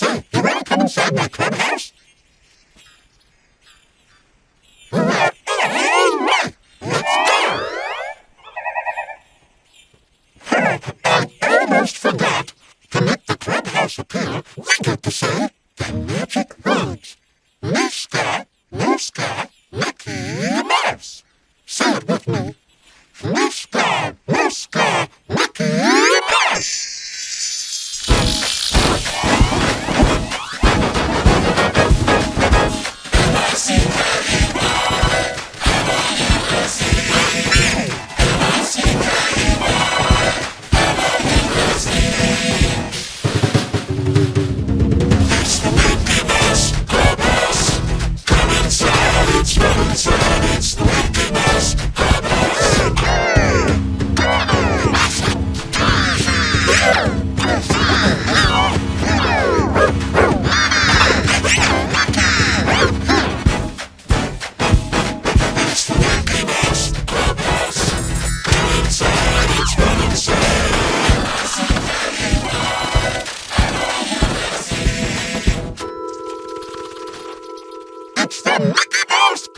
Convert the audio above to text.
So, you wanna come inside my clubhouse? Oh, Let's go! Oh, I almost forgot. To the clubhouse appear, we to say the magic words. Mooska, Mickey Mouse. Say it with me. Mickey Mouse!